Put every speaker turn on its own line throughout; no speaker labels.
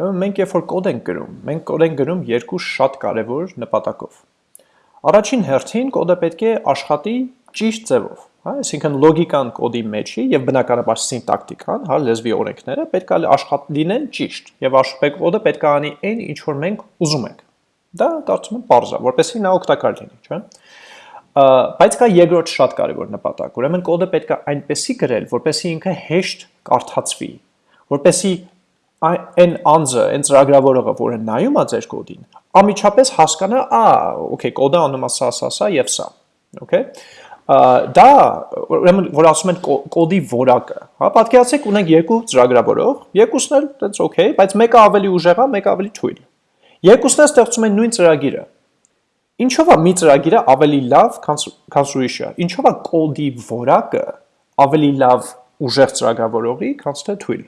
Ուրեմն մենք երբ որ կոդ ենք գրում, մենք կոդ ենք գրում երկու շատ կարևոր նպատակով։ Առաջին հերթին կոդը պետք է աշխատի ճիշտ ձևով, հա, այսինքն լոգիկան կոդի մեջի եւ բնականաբար սինտակտիկան, հա, լեզվի օրենքները պետք է աշխատ լինեն ճիշտ եւ աշխատեք կոդը պետք է անի այն ինչ որ մենք ուզում ենք։ Դա կարծում եմ པարզ է, որպեսզի նա օգտակար լինի, չէ՞։ Բայց կա երկրորդ շատ կարևոր նպատակ։ Ուրեմն կոդը պետք է այնպեսի գրել, որպեսզի ինքը հեշտ կարդացվի, որպեսզի այն անձը, այն ծրագրավորողը, որը նայում է ձեր կոդին, ամիջապես հասկանա, «Ա, օքեյ, կոդը անում է սա, սա, սա եւ սա»։ Okay։ Դա ուրեմն որ ասում են կոդի որակը, հա, պատկերացեք ունենք երկու ծրագրավորող, երկուսն էլ այդպես օքեյ, բայց մեկը ավելի ուժեղ է, մեկը ավելի թույլ։ Երկուսն էլ ստեղծում են նույն ծրագիրը։ Ինչով է մի ծրագիրը ավելի լավ, քան ուրիշը։ Ինչով է կոդի որակը ավելի լավ ուժեղ ծրագրավորողի, քան թե թույլ։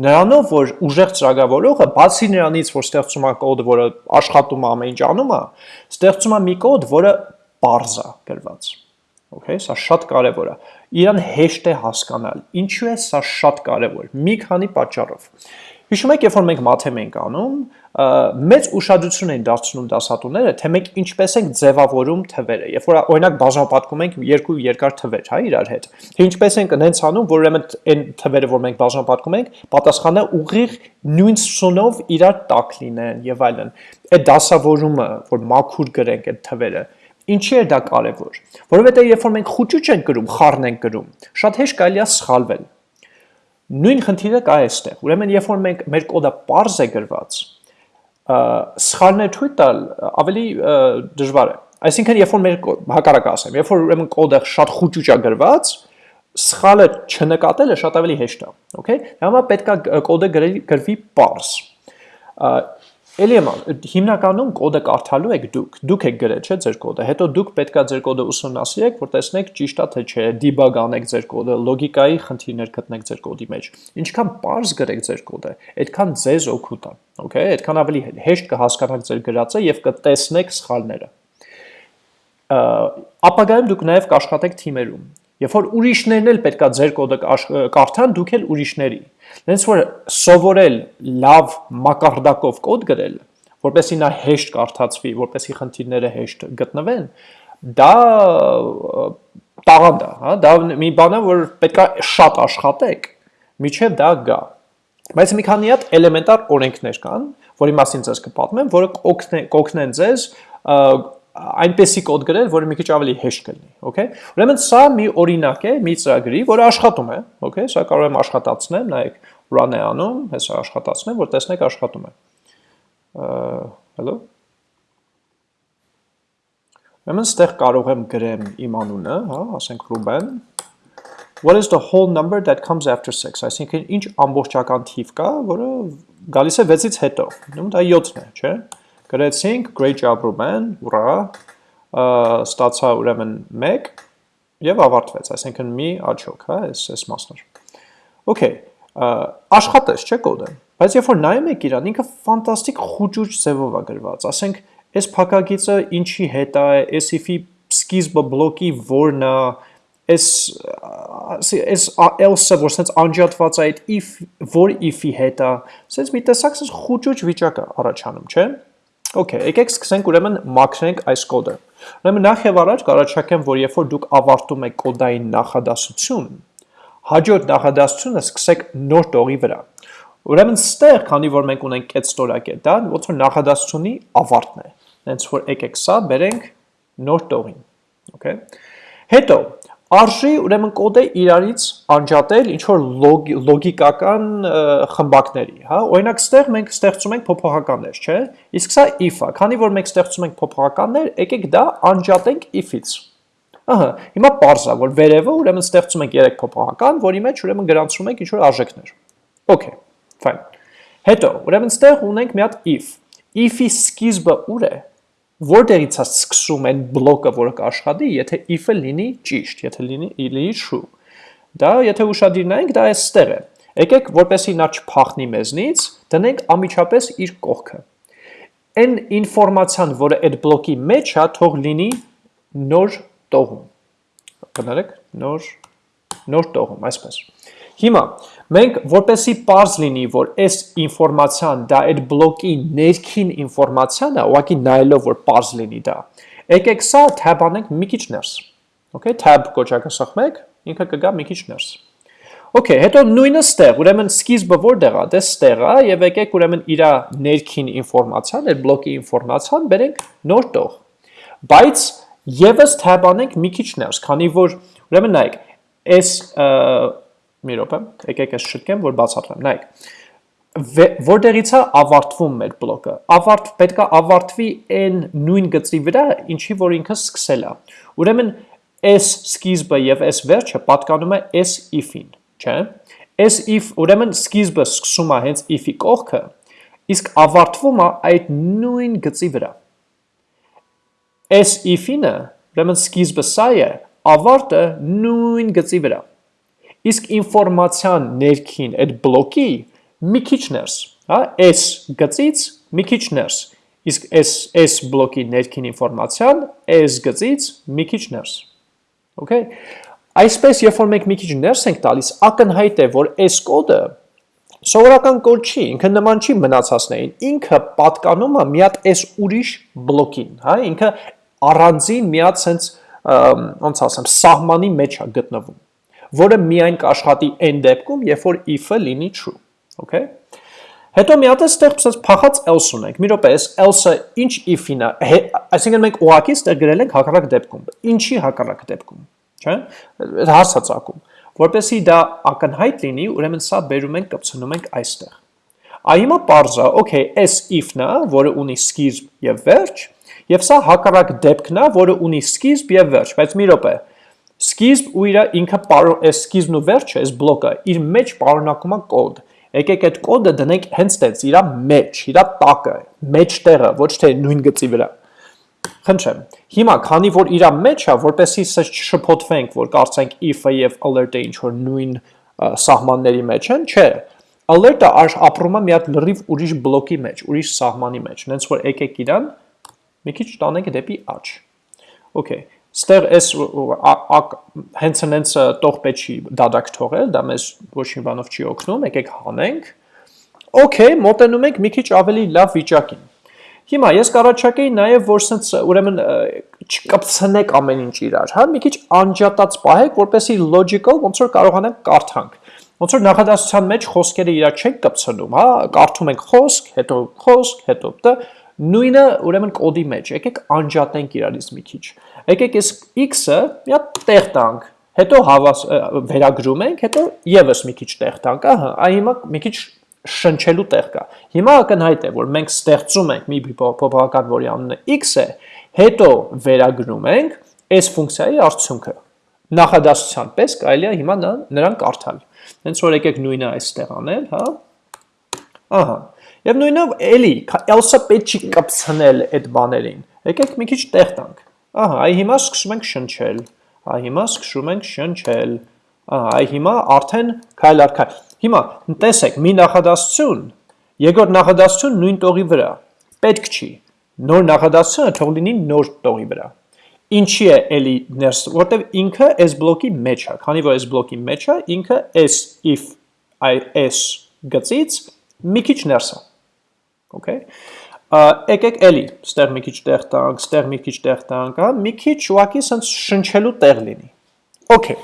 Նրանով, որ ուժեղ ծրագրավորողը բացի նրանից, որ ստեղծում է կոդ, որը աշխատում է ամեն ինչ անում է, ստեղծում է մի կոդ, որը པարզ է գրված։ Okay, սա շատ կարևոր է։ Իրան հեշտ է հասկանալ։ Ինչու է սա շատ կարևոր։ Մի քանի պատճառով։ Հիշում եք, երբ որ մենք մաթեմ ենք անում, մեծ ուշադրություն են դարձնում դասատուները, թե մենք ինչպես ենք ձևավորում թվերը։ Երբ որ օրինակ բաժանապատկում ենք երկու երկար թվեր, հա, իրար հետ։ Թե ինչպես ենք նենց անում, որ ուրեմն այն թվերը, որ մենք բաժանապատկում ենք, պատասխանը ուղիղ նույն սունով իրար տակ լինեն եւ այլն։ Այդ դասավորումը, որ մաքուր գրենք այդ թվերը, Ինչի է դա կարևոր։ Որովհետեւ երբ որ մենք խուճուճ ենք գրում, խառն ենք գրում, շատ հեշտ կարելի է սխալվել։ Նույն խնդիրը կա այստեղ։ Ուրեմն երբ որ մենք մեր կոդը པարզ է գրված, սխալներ թույլ տալ ավելի դժվար է։ Այսինքն երբ որ մեր հակառակը ասեմ, երբ որ ուրեմն կոդը շատ խուճուճ է գրված, սխալը չնկատելը շատ ավելի հեշտ է, okay։ Դա համար պետք է կոդը գրվի པարզ Էլի եմ հիմնականում կոդը կարդալու եք դուք, դուք եք գրել, չէ, ձեր կոդը, հետո դուք պետքա ձեր կոդը ուսումնասիրեք, որ տեսնեք ճիշտ է թե չէ, դիբագ անեք ձեր կոդը, լոգիկայի խնդիրներ գտնեք ձեր կոդի մեջ։ Ինչքան པարզ գրեք ձեր կոդը, այդքան ձեզ օգուտ է, okay, այդքան ավելի հեշտ կհասկանաք ձեր գրածը եւ կտեսնեք սխալները։ Ապագայում դուք նաեւ կաշխատեք թիմերում։ Երբ որ ուրիշներն էլ պետքա ձեր կոդը կարդան, դուք էլ ուրիշների Հենց որ սովորել լավ մակարդակով կոդ գրել, որպեսի նա հեշտ կարդացվի, որպեսի խնդիրները հեշտ գտնվեն, դա տաղանդ է, հա, դա մի բան է, որ պետքա շատ աշխատեք, միջև դա գա։ Բայց մի քանի հատ էլեմենտար օրենքներ կան, որի մասին ձեզ կպատմեմ, որը կօգնեն ձեզ այնպեսի կոդ գրել, որը մի քիչ ավելի հեշտ կլինի, okay? Ուրեմն սա մի օրինակ է մի ծրագրի, որը աշխատում է, okay? Սա կարող եմ աշխատացնեմ, նայեք, run է անում, հեսա աշխատացնեմ, որ տեսնեք աշխատում է։ Hello։ Ուրեմն ստեղ կարող եմ գրեմ իմ անունը, հա, ասենք Ruben։ What is the whole number that comes after 6? Այսինքն ինչ ամբողջական թիվ կա, որը գալիս է 6-ից հետո։ Ուրեմն դա 7-ն է, չէ՞։ Գրեցինք, great job Ruben, ուրա, ստացա ուրեմն 1 եւ ավարտվեց, այսինքն մի աչոք, հա, այս այս մասն էր։ Okay, աշխատես, չէ կոդը, բայց երբ որ նայում եք իրան, ինքը ֆանտաստիկ խուճուճ ձևով է գրված, ասենք, այս փակագիծը ինչի հետ է, այս if-ի սկիզբը բլոկի որն է, այս այս else-ը, որ sense անջատված է այդ if, որ if-ի հետ է, sense մի տեսակ sense խուճուճ վիճակ է առաջանում, չէ՞։ Okay, եկեք սկսենք ուրեմն մաքրենք այս կոդը։ Ուրեմն նախ եւ առաջ կառաջարկեմ, որ երբ որ դուք ավարտում եք կոդային նախադասություն, հաջորդ նախադասությունը սկսեք նոր տողի վրա։ Ուրեմն ստեղ, քանի որ մենք ունենք այդ ստորակետը, ոնց որ նախադասությունի ավարտն է։ Հենց որ եկեք սա բերենք նոր տողին։ Okay։ Հետո արժի ուրեմն կոդը իրարից անջատել ինչ որ լոգիկական խմբակների, հա? Օրինակ ստեղ մենք ստեղծում ենք փոփոխականներ, չէ՞։ Իսկ սա if-ը, քանի որ մենք ստեղծում ենք փոփոխականներ, եկեք դա անջատենք if-ից։ Ահա, հիմա parse է, որ վերևը ուրեմն ստեղծում ենք 3 փոփոխական, որի մեջ ուրեմն գրանցում ենք ինչ որ արժեքներ։ Okay, fine։ Հետո, ուրեմն ստեղ ունենք մի հատ if։ If-ի սկիզբը ուր է որտեղից է սկսում այն բլոկը, որը կաշխատի, եթե if-ը լինի ճիշտ, եթե լինի լինի true։ Դա եթե ուշադիր նայենք, դա այստեղ է։ Եկեք, որպեսի նա չփախնի մեզնից, դնենք ամիջապես իր կողքը։ Այն ինֆորմացիան, որը այդ բլոկի մեջ է, թող լինի նոր տողում։ Կներեք, նոր նոր տողում, այսպես։ Հիմա մենք որպեսի པարզ լինի, որ այս ինֆորմացիան դա այդ բլոկի ներքին ինֆորմացիան է, ուղղակի նայելով որ པարզ լինի դա։ Եկեք սա tab անենք մի քիչ ներս։ Okay, tab կոչակը սխմեք, ինքը կգա մի քիչ ներս։ Okay, հետո նույնը ստեղ, ուրեմն սկիզբը որտեղ է, դե ստեղ է եւ եկեք ուրեմն իր ներքին ինֆորմացիան, այդ բլոկի ինֆորմացիան բերենք նոր տող։ Բայց եւս tab անենք մի քիչ ներս, քանի որ ուրեմն նայեք, այս մի րոպե, եկեք ես շտկեմ, որ բացատրեմ, նայեք որտեղից է ավարտվում մեր բլոկը։ Ավարտ պետքա ավարտվի այն նույն գծի վրա, ինչի որ ինքը սկսել է։ Ուրեմն s սկիզբը եւ s վերջը պատկանում է s if-ին չէ։ Այս if ուրեմն սկիզբը սկսում է հենց if-ի կողքը, իսկ ավարտվում է այդ նույն գծի վրա։ Այս if-ինը ուրեմն սկիզբը սա է, ավարտը նույն գծի վրա։ Իսկ ինֆորմացիան ներքին այդ բլոկի մի քիչ ներս, հա, այս գծից մի քիչ ներս։ Իսկ այս այս բլոկի ներքին ինֆորմացիան այս գծից մի քիչ ներս։ Okay։ Այսպես, երբ որ մենք մի քիչ ներս ենք տալիս, ակնհայտ է, որ այս կոդը սովորական կոդ չի, ինքը նման չի մնացածներին, ինքը պատկանում է մի հատ այս ուրիշ բլոկին, հա, ինքը առանձին մի հատ sense ոնց ասեմ, սահմանի մեջ է գտնվում, որը միայն կաշխատի այն դեպքում, երբ որ if-ը լինի true, okay? Հետո մի հատ էստեղ ցած փախած else ունենք։ Մի րոպե, այս else-ը ինչ if-ին է, այսինքն մենք ուղակի ստեղ գրել ենք հակառակ դեպքում։ Ինչի հակառակ դեպքում չէ՞։ Հարց է ցակում։ Որպեսի դա ակնհայտ լինի, ուրեմն սա բերում ենք կպցնում ենք այստեղ։ Այ հիմա parza, okay, s if-ն է, որը ունի սկիզբ եւ վերջ, եւ սա հակառակ դեպքն է, որը ունի սկիզբ եւ վերջ, բայց մի րոպե։ Սկիզբ ու իր ինքը այս սկիզբն ու վերջը, այս բլոկը իր մեջ պարունակում է կոդ։ Եկեք այդ կոդը դնենք հենց տենց իր մեջ, իր տակը, մեջտեղը, ոչ թե նույն գծի վրա։ Խնդրեմ։ Հիմա, քանի որ իրա մեջ է, որպեսի սա չշփոթվենք, որ կարծենք if-ը եւ alert-ը ինչ որ նույն սահմանների մեջ են, չէ։ Alert-ը ապրում է մի հատ լրիվ ուրիշ բլոկի մեջ, ուրիշ սահմանի մեջ։ Նենց որ եկեք իրան մի քիչ տանենք դեպի աճ։ Okay։ Ստեղ էս հենց հենց տող պետք դադակ թողել, դա մեզ ոչ մի բանով չի օգնում, եկեք հանենք։ Okay, մոտենում ենք մի քիչ ավելի լավ վիճակին։ Հիմա ես կառաջարկեի նաև որ սենց ուրեմն չկպցնեք ամեն ինչ իրար, հա, մի քիչ անջատած պահեք, որպեսի logical ոնց որ կարողանանք կարդանք։ Ոնց որ նախադասության մեջ խոսքերը իրար չենք կպցնում, հա, կարդում ենք խոսք, հետո խոսք, հետո դ նույնը ուրեմն կոդի մեջ, եկեք անջատենք իրարից մի քիչ։ Եկեք այս x-ը մի հատ տեղ տանք, հետո հավաս վերագրում ենք, հետո եւս մի քիչ տեղ տանք, ահա, այ հիմա մի քիչ շնչելու տեղ կա։ Հիմա ակնհայտ է, որ մենք ստեղծում ենք մի փոփոխական, որի անունը x է, հետո վերագրում ենք այս ֆունկցիայի արդյունքը։ Նախադասության պես կարելի է հիմա նրան կարդալ։ Հենց որ եկեք նույնը այստեղ անել, հա։ Ահա։ Եվ նույնը էլի, else-ը պետք չի կպցնել այդ բաներին։ Եկեք մի քիչ տեղ տանք։ Ահա, այ հիմա սկսում ենք շնչել։ Այ հիմա սկսում ենք շնչել։ Ահա, այ հիմա արդեն քայլ առ քայլ։ Հիմա տեսեք, մի նախադասություն, երկրորդ նախադասություն նույն տողի վրա։ Պետք չի։ Նոր նախադասությունը թող լինի նոր տողի վրա։ Ինչի է էլի ներս, որտեվ ինքը այս բլոկի մեջ է, քանի որ այս բլոկի մեջ է, ինքը s if s գծից մի քիչ ներս է։ Okay։ Եկեք էլի, ստեղ մի քիչ տեղ տանք, ստեղ մի քիչ տեղ տանք, հա, մի քիչ ուղակի սենց շնչելու տեղ լինի։ Okay։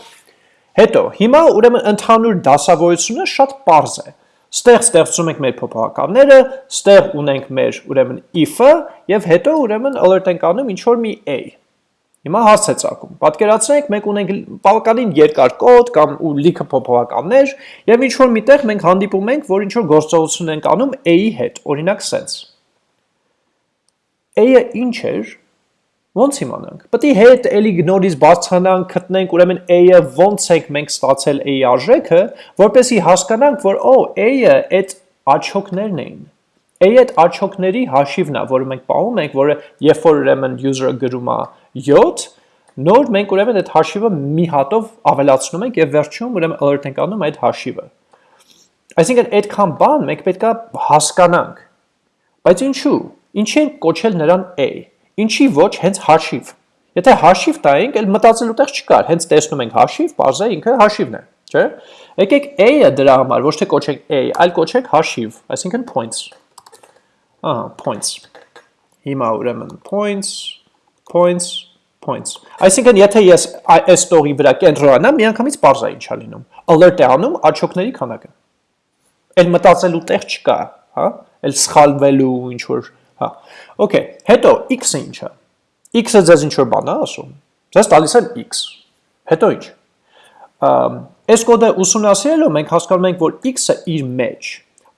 Հետո, հիմա ուրեմն ընդհանուր դասավորությունը շատ པարզ է։ Ստեղ ստեղծում ենք մեր փոփոխականները, ստեղ ունենք մեր ուրեմն if-ը եւ հետո ուրեմն alert ենք անում ինչ որ մի a։ Հիմա հարց է ցակում։ Պատկերացրեք, մենք ունենք բավականին երկար կոդ կամ ու լիքը փոփոխականներ եւ ինչ որ միտեղ մենք հանդիպում ենք, որ ինչ որ գործողություն ենք անում a-ի հետ, օրինակ sense։ A-ը ինչ էր, Ոնց իմանանք։ Պետք է հետ էլի նորից բարձրանանք, գտնենք ուրեմն A-ը ոնց ենք մենք ստացել A-ի արժեքը, որպեսզի հասկանանք, որ օ, A-ը այդ աչոկներն էին։ A-ը այդ աչոկների հաշիվն է, որը մենք պահում ենք, որը երբ որ ուրեմն user-ը գրում է 7, նոր մենք ուրեմն այդ հաշիվը մի հատով ավելացնում ենք եւ վերջում ուրեմն alert ենք անում այդ հաշիվը։ Այսինքն այդքան բան մենք պետքա հասկանանք։ Բայց ինչու։ Ինչի են կոչել նրան A։ Ինչի ոչ հենց հաշիվ։ Եթե հաշիվ տայինք, այլ մտածելու տեղ չկար, հենց տեսնում ենք հաշիվ, բարձր ինքը հաշիվն է, չէ՞։ Եկեք a-ը դրա համար ոչ թե կոչենք a, այլ կոչենք հաշիվ, այսինքն points։ Ահա, points։ Հիմա ուրեմն points, points, points։ Այսինքն եթե ես այս տողի վրա կենտրոնանամ, միանգամից բարձր է ինչա լինում։ Alert է անում աչոկների քանակը։ Էլ մտածելու տեղ չկա, հա? Էլ սխալվելու ինչ որ, հա։ Okay, հետո x-ը ինչա x-ը ձեզ ինչ որ բան է ասում, ձեզ տալիս եմ x, հետո ինչ, այս կոդը ուսումնասիրելով մենք հասկանում ենք, որ x-ը իր մեջ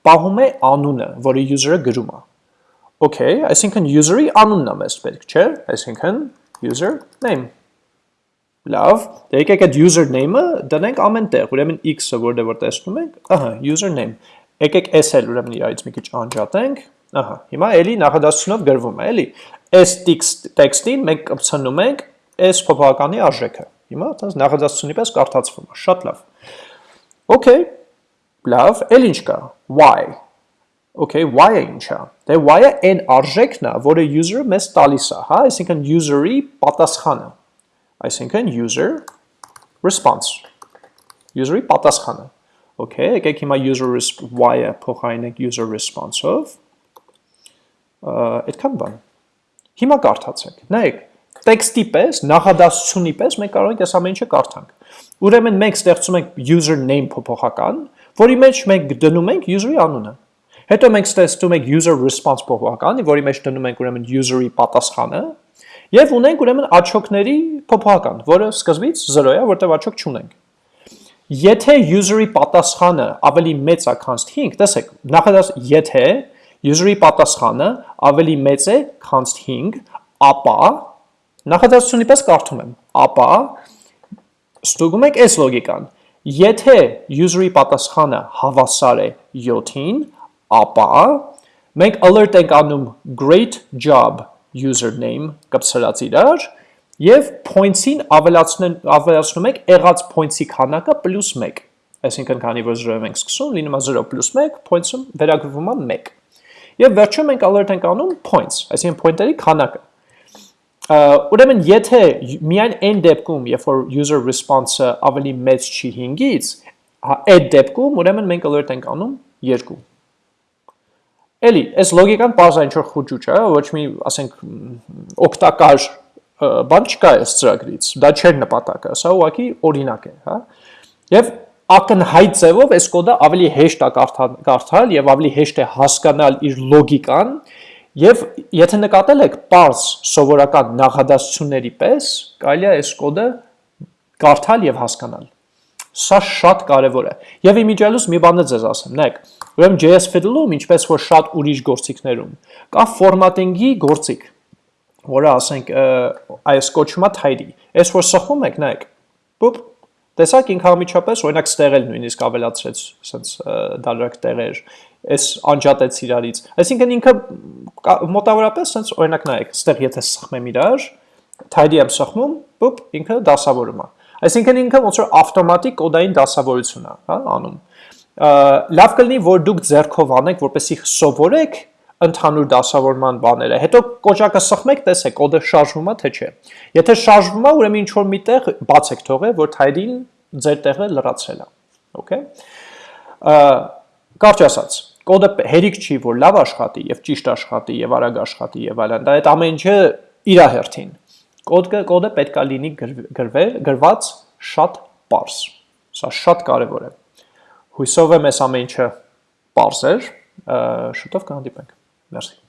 պահում է անունը, որի user-ը գրում է, okay, այսինքն user-ի անունն է մեզ պետք, չէ, այսինքն user name, լավ, դե եկեք այդ user name-ը դնենք ամեն տեղ, ուրեմն x-ը որտեղ որ տեսնում ենք, ահա, user name, եկեք s էլ ուրեմն իրարից մի քիչ անջատենք, ահա, հիմա էլի նախադասությունով գրվում է, էլի, այս տեքստին մենք կպցնում ենք այս փոփոխականի արժեքը։ Հիմա դա նախադասությունի պես կարդացվում է, շատ լավ։ Okay, լավ, էլ ինչ կա, y։ Okay, y-ը ինչ է։ Դե y-ը այն արժեքն է, որը user-ը մեզ տալիս է, հա, այսինքն user-ի պատասխանը։ Այսինքն user response։ User-ի պատասխանը։ Okay, եկեք հիմա user y-ը փոխարինենք user response-ով։ Այդքան բան։ Հիմա կարդացեք, նայեք, տեքստի պես, նախադասությունի պես մենք կարող ենք այս ամեն ինչը կարդանք։ Ուրեմն մենք ստեղծում ենք user name փոփոխական, որի մեջ մենք դնում ենք user-ի անունը։ Հետո մենք ստեղծում ենք user response փոփոխական, որի մեջ դնում ենք ուրեմն user-ի պատասխանը, եւ ունենք ուրեմն աչոկների փոփոխական, որը սկզբից 0 է, որտեղ աչոկ չունենք։ Եթե user-ի պատասխանը ավելի մեծ է, քան 5, տեսեք, նախադաս եթե user-ի պատասխանը ավելի մեծ է, քան 5, ապա նախադասությունի պես կարդում եմ, ապա ստուգում եք այս լոգիկան։ Եթե user-ի պատասխանը հավասար է 7-ին, ապա մենք alert ենք անում great job username կպցրած իրար եւ points-ին ավելացնում ավելացնում եք եղած points-ի քանակը +1։ Այսինքն քանի որ 0-ով ենք սկսում, լինում է 0 +1, points-ում վերագրվում է 1։ Եվ վերջում մենք alert ենք անում points, այսինքն pointer-ի քանակը։ Ուրեմն եթե միայն այն դեպքում, երբ որ user response-ը ավելի մեծ չի 5-ից, հա, այդ դեպքում ուրեմն մենք alert ենք անում 2։ Էլի, այս լոգիկան բազա ինչ որ խոճուճ է, ոչ մի, ասենք, օգտակար բան չկա այս ծրագրից։ Դա չէր նպատակը, սա ուղղակի օրինակ է, հա։ Եվ ակնհայտ ձևով այս կոդը ավելի հեշտ է կարդալ եւ ավելի հեշտ է հասկանալ իր լոգիկան եւ եթե նկատել եք parse սովորական նախադասությունների պես կարելի է այս կոդը կարդալ եւ հասկանալ սա շատ կարևոր է եւ իմիջիալուս մի բան ձեզ ասեմ նայեք ուրեմն JS Fiddle-ում ինչպես որ շատ ուրիշ գործիքներում կա formatting-ի գործիք որը ասենք այս կոչվում է tidy այս որ սխում եք նայեք բուպ Տեսակ ինքը ամիջապես օրինակ ստեղել նույնիսկ ավելացրեց sense դալրակ տեղեր, այս անջատեց իրարից։ Այսինքն ինքը մոտավորապես sense օրինակ նայեք, ստեղ եթե սխմեմ իրար, tidy եմ սխմում, բուպ ինքը դասավորում է։ Այսինքն ինքը ոնց որ ավտոմատիկ կոդային դասավորություն է, հա, անում։ Լավ կլինի, որ դուք ձեռքով անեք, որպեսզի սովորեք ընդհանուր դասավորման բաները։ Հետո կոճակը սխմեք, տեսեք, կոդը շարժվում է թե չէ։ Եթե շարժվում է, ուրեմն ինչ որ միտեղ բացեք թողը, որ թայդին ձեր տեղը լրացրել է։ Okay։ Կարճ ասած, կոդը հերիք չի, որ լավ աշխատի եւ ճիշտ աշխատի եւ արագ աշխատի եւ այլն։ Դա այդ ամեն ինչը իր հերթին։ Կոդը կոդը պետքա լինի գրվել, գրված շատ པարս։ Սա շատ կարեւոր է։ Հույսով եմ այս ամեն ինչը པարս էր, շուտով կհանդիպենք։ Merci.